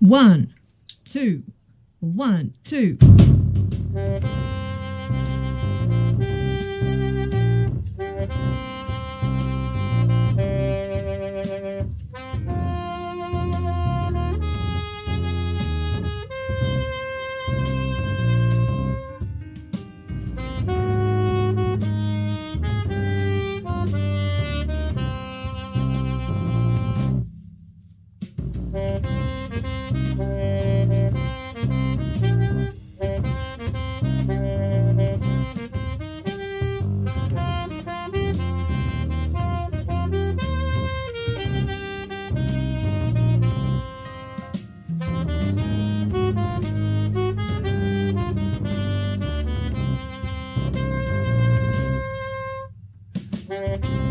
One, two, one, two. Thank you.